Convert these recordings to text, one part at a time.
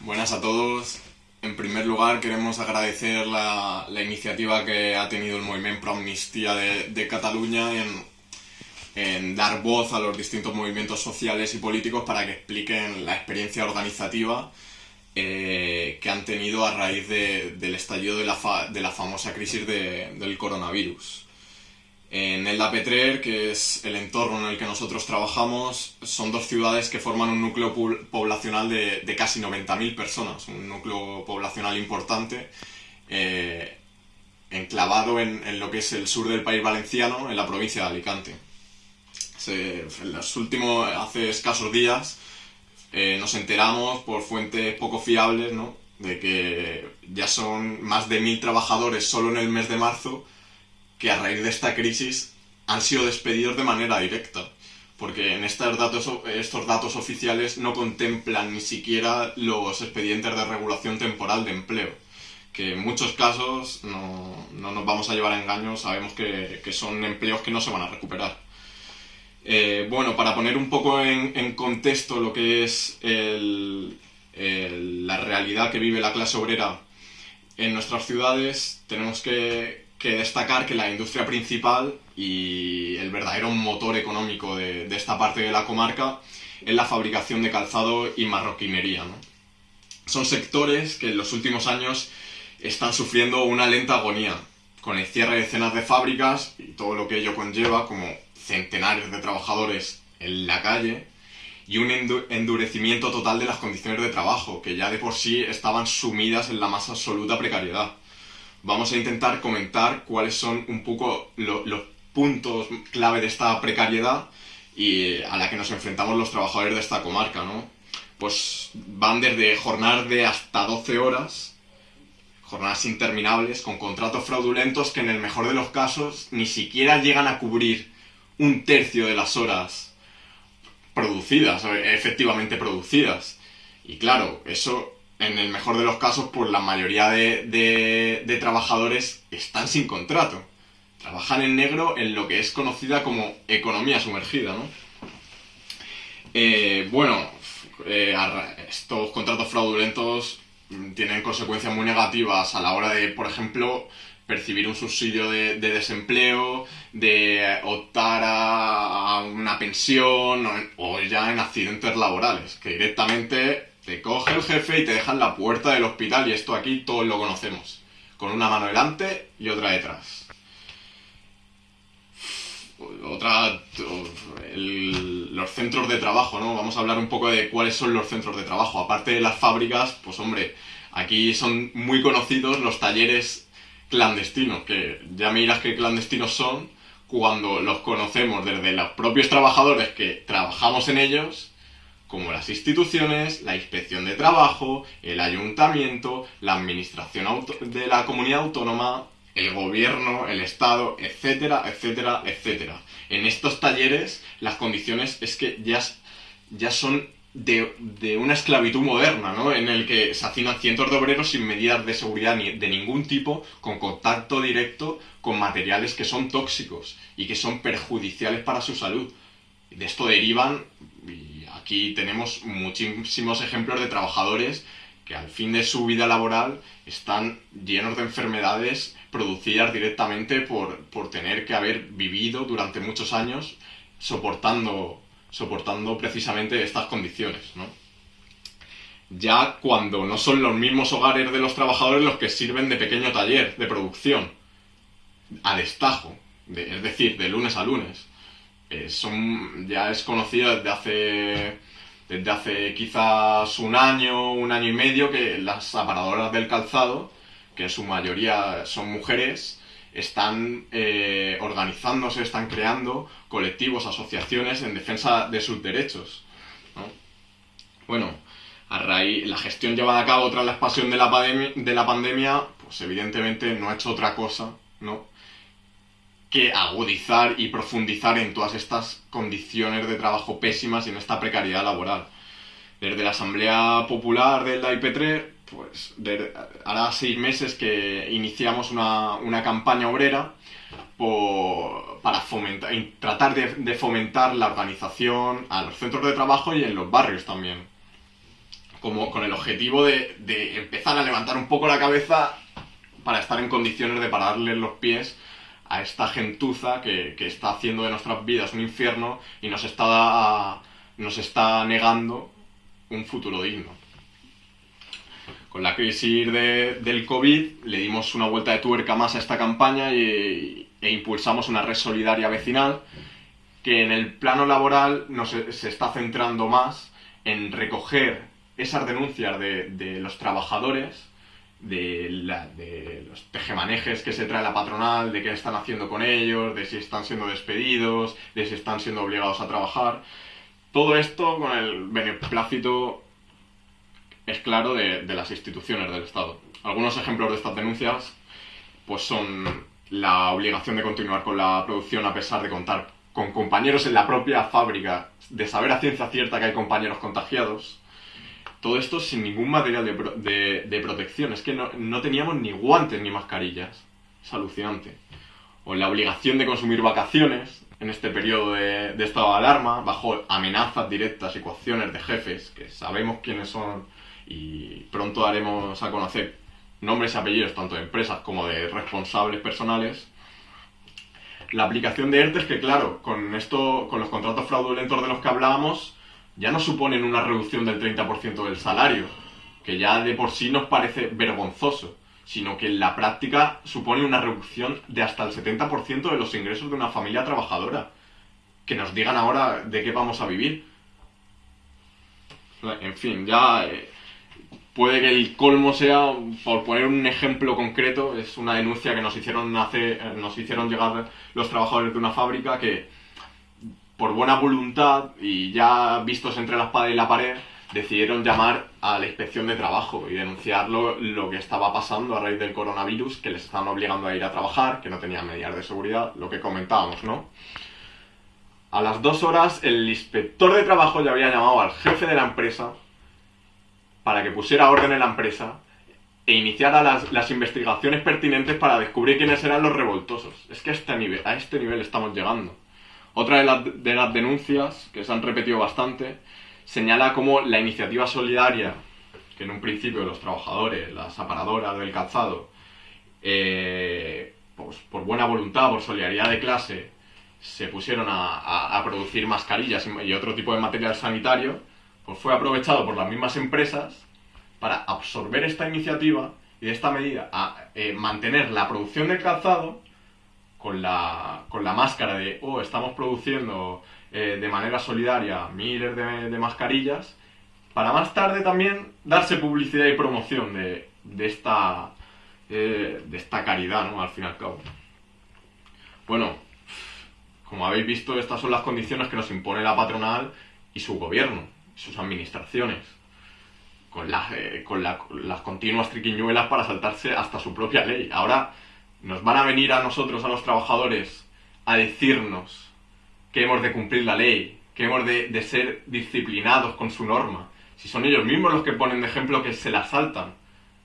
Buenas a todos. En primer lugar, queremos agradecer la, la iniciativa que ha tenido el Movimiento Pro Amnistía de, de Cataluña en, en, dar voz a los distintos movimientos sociales y políticos para que expliquen la experiencia organizativa eh, que han tenido a raíz de, del estallido de la, fa, de la famosa crisis de, del coronavirus. En el Petrer, que es el entorno en el que nosotros trabajamos, son dos ciudades que forman un núcleo poblacional de, de casi 90.000 personas, un núcleo poblacional importante, eh, enclavado en, en, lo que es el sur del país valenciano, en la provincia de Alicante. Los últimos, hace escasos días, eh, nos enteramos por fuentes poco fiables, ¿no? de que ya son más de mil trabajadores solo en el mes de marzo que a raíz de esta crisis han sido despedidos de manera directa, porque en estos datos, oficiales no contemplan ni siquiera los expedientes de regulación temporal de empleo, que en muchos casos no, no nos vamos a llevar a engaños, sabemos que, que, son empleos que no se van a recuperar. Eh, bueno, para poner un poco en, contexto lo que es el, la realidad que vive la clase obrera en nuestras ciudades, tenemos que, que destacar que la industria principal y el verdadero motor económico de, de, esta parte de la comarca es la fabricación de calzado y marroquinería. ¿no? Son sectores que en los últimos años están sufriendo una lenta agonía, con el cierre de decenas de fábricas y todo lo que ello conlleva, como centenares de trabajadores en la calle y un endurecimiento total de las condiciones de trabajo, que ya de por sí estaban sumidas en la más absoluta precariedad vamos a intentar comentar cuáles son un poco lo, los puntos clave de esta precariedad y a la que nos enfrentamos los trabajadores de esta comarca, ¿no? Pues van desde jornadas de hasta 12 horas, jornadas interminables, con contratos fraudulentos que en el mejor de los casos ni siquiera llegan a cubrir un tercio de las horas producidas, efectivamente producidas. Y claro, eso en el mejor de los casos, pues la mayoría de, de, trabajadores están sin contrato. Trabajan en negro en lo que es conocida como economía sumergida, ¿no? Eh, bueno, eh, estos contratos fraudulentos tienen consecuencias muy negativas a la hora de, por ejemplo, percibir un subsidio de, de desempleo, de optar a, una pensión o ya en accidentes laborales, que directamente te coge el jefe y te deja en la puerta del hospital y esto aquí todos lo conocemos. Con una mano delante y otra detrás. Otra... Los centros de trabajo, ¿no? Vamos a hablar un poco de cuáles son los centros de trabajo. Aparte de las fábricas, pues hombre, aquí son muy conocidos los talleres clandestinos, que ya me dirás qué clandestinos son cuando los conocemos desde los propios trabajadores que trabajamos en ellos como las instituciones, la inspección de trabajo, el ayuntamiento, la administración de la comunidad autónoma, el gobierno, el Estado, etcétera, etcétera, etcétera. En estos talleres las condiciones es que ya, ya son de, de, una esclavitud moderna, ¿no? En el que se hacinan cientos de obreros sin medidas de seguridad ni de ningún tipo, con contacto directo con materiales que son tóxicos y que son perjudiciales para su salud. De esto derivan, Aquí tenemos muchísimos ejemplos de trabajadores que al fin de su vida laboral están llenos de enfermedades producidas directamente por, por tener que haber vivido durante muchos años soportando, soportando precisamente estas condiciones. ¿no? Ya cuando no son los mismos hogares de los trabajadores los que sirven de pequeño taller de producción, a destajo, de, es decir, de lunes a lunes eh, son, ya es conocido desde hace, desde hace quizás un año, un año y medio, que las aparadoras del calzado, que en su mayoría son mujeres, están eh, organizándose, están creando colectivos, asociaciones en defensa de sus derechos. ¿no? Bueno, a raíz, la gestión llevada a cabo tras la expansión de la, de la pandemia, pues evidentemente no ha hecho otra cosa, ¿no? Que agudizar y profundizar en todas estas condiciones de trabajo pésimas y en esta precariedad laboral. Desde la Asamblea Popular del IP3, pues de, hará seis meses que iniciamos una, una campaña obrera para tratar de, de fomentar la organización a los centros de trabajo y en los barrios también. como con el objetivo de, de empezar a levantar un poco la cabeza para estar en condiciones de pararle los pies a esta gentuza que, que está haciendo de nuestras vidas un infierno y nos está, nos está negando un futuro digno. Con la crisis de- del COVID le dimos una vuelta de tuerca más a esta campaña y, e impulsamos una red solidaria vecinal que en el plano laboral nos, se está centrando más en recoger esas denuncias de, de los trabajadores, de, la- de los tejemanejes que se trae la patronal, de qué están haciendo con ellos, de si están siendo despedidos, de si están siendo obligados a trabajar. Todo esto con el beneplácito, es claro, de, de las instituciones del Estado. Algunos ejemplos de estas denuncias pues son la obligación de continuar con la producción a pesar de contar con compañeros en la propia fábrica, de saber a ciencia cierta que hay compañeros contagiados. Todo esto sin ningún material de, de- protección. Es que no, no teníamos ni guantes ni mascarillas. Es alucinante. O la obligación de consumir vacaciones en este periodo de, de estado de alarma, bajo amenazas directas y de jefes, que sabemos quiénes son y pronto daremos a conocer nombres y apellidos tanto de empresas como de responsables personales. La aplicación de ERTE es que, claro, con esto, con los contratos fraudulentos de los que hablábamos, ya no suponen una reducción del 30% del salario, que ya de por sí nos parece vergonzoso, sino que en la práctica supone una reducción de hasta el 70% de los ingresos de una familia trabajadora. Que nos digan ahora de qué vamos a vivir. En fin, ya eh, puede que el colmo sea, por poner un ejemplo concreto, es una denuncia que nos hicieron hacer, eh, nos hicieron llegar los trabajadores de una fábrica que por buena voluntad y ya vistos entre la espada y la pared, decidieron llamar a la inspección de trabajo y denunciar lo, lo que estaba pasando a raíz del coronavirus, que les estaban obligando a ir a trabajar, que no tenían medidas de seguridad, lo que comentábamos, ¿no? A las dos horas, el inspector de trabajo ya había llamado al jefe de la empresa para que pusiera orden en la empresa e iniciara las, las investigaciones pertinentes para descubrir quiénes eran los revoltosos. Es que a este nivel, a este nivel estamos llegando. Otra de las, de las denuncias, que se han repetido bastante, señala cómo la iniciativa solidaria, que en un principio los trabajadores, las aparadoras del calzado, eh, pues, por buena voluntad, por solidaridad de clase, se pusieron a, producir mascarillas y, y otro tipo de material sanitario, pues fue aprovechado por las mismas empresas para absorber esta iniciativa y de esta medida a eh, mantener la producción del calzado con la, con la máscara de, oh, estamos produciendo eh, de manera solidaria miles de, de mascarillas, para más tarde también darse publicidad y promoción de, de esta, eh, de esta caridad, ¿no? Al fin y al cabo. Bueno, como habéis visto, estas son las condiciones que nos impone la patronal y su gobierno, sus administraciones, con, las, eh, con la- las continuas triquiñuelas para saltarse hasta su propia ley. Ahora nos van a venir a nosotros, a los trabajadores, a decirnos que hemos de cumplir la ley, que hemos de, de ser disciplinados con su norma. Si son ellos mismos los que ponen de ejemplo que se la saltan.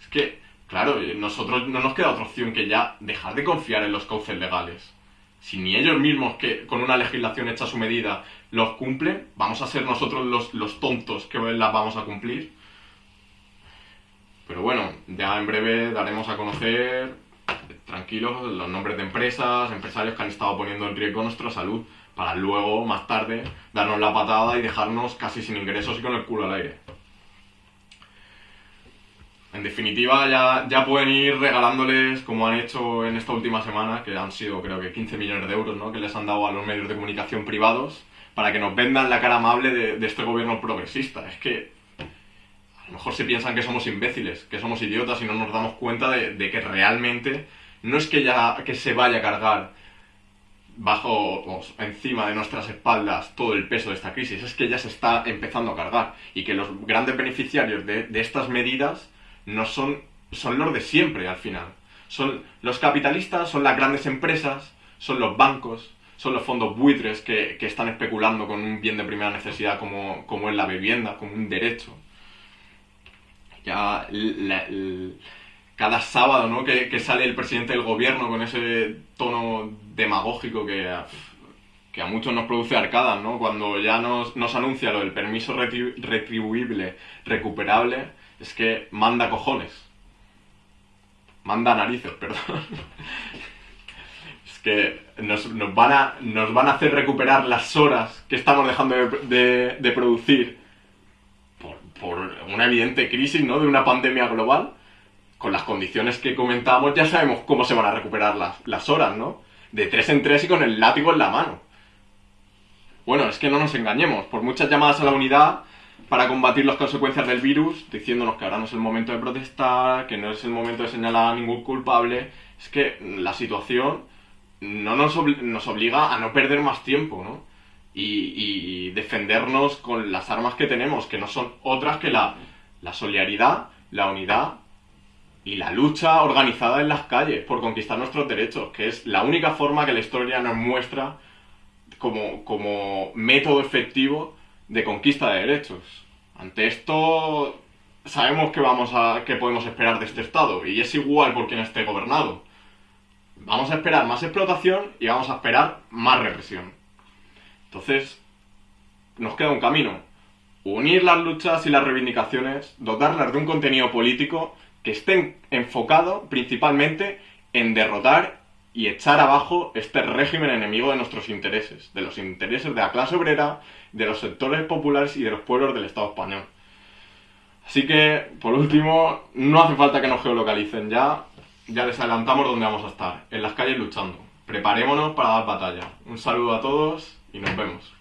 Es que, claro, eh, nosotros no nos queda otra opción que ya dejar de confiar en los cauces legales. Si ni ellos mismos, que con una legislación hecha a su medida, los cumplen, vamos a ser nosotros los, los tontos que las vamos a cumplir. Pero bueno, ya en breve daremos a conocer, tranquilos, los nombres de empresas, empresarios que han estado poniendo en riesgo nuestra salud, para luego, más tarde, darnos la patada y dejarnos casi sin ingresos y con el culo al aire. En definitiva, ya, ya pueden ir regalándoles, como han hecho en esta última semana, que han sido creo que 15 millones de euros, ¿no? que les han dado a los medios de comunicación privados, para que nos vendan la cara amable de, este gobierno progresista. Es que a lo mejor se piensan que somos imbéciles, que somos idiotas y no nos damos cuenta de que realmente no es que ya que se vaya a cargar bajo o encima de nuestras espaldas todo el peso de esta crisis, es que ya se está empezando a cargar y que los grandes beneficiarios de, de estas medidas no son, son los de siempre al final. Son los capitalistas, son las grandes empresas, son los bancos, son los fondos buitres que, que están especulando con un bien de primera necesidad como, como es la vivienda, como un derecho. Ya cada sábado, ¿no? Que, sale el presidente del gobierno con ese tono demagógico que, ah, que a muchos nos produce arcadas, ¿no? Cuando ya nos, nos anuncia lo del permiso retribuible, recuperable, es que manda cojones. Manda narices, perdón. es que nos, van a, nos van a hacer recuperar las horas que estamos dejando de, producir por, por, una evidente crisis, ¿no? De una pandemia global. Con las condiciones que comentábamos ya sabemos cómo se van a recuperar las, las horas, ¿no? De tres en tres y con el látigo en la mano. Bueno, es que no nos engañemos. Por muchas llamadas a la unidad para combatir las consecuencias del virus, diciéndonos que ahora no es el momento de protestar, que no es el momento de señalar a ningún culpable, es que la situación no nos, obliga a no perder más tiempo, ¿no? Y, defendernos con las armas que tenemos, que no son otras que la, la solidaridad, la unidad y la lucha organizada en las calles por conquistar nuestros derechos, que es la única forma que la historia nos muestra como, como método efectivo de conquista de derechos. Ante esto sabemos que vamos a que podemos esperar de este estado y es igual por quien esté gobernado. Vamos a esperar más explotación y vamos a esperar más represión. Entonces, nos queda un camino. Unir las luchas y las reivindicaciones, dotarlas de un contenido político que esté enfocado principalmente en derrotar y echar abajo este régimen enemigo de nuestros intereses, de los intereses de la clase obrera, de los sectores populares y de los pueblos del Estado español. Así que, por último, no hace falta que nos geolocalicen ya, ya les adelantamos dónde vamos a estar, en las calles luchando. Preparémonos para dar batalla. Un saludo a todos y nos vemos.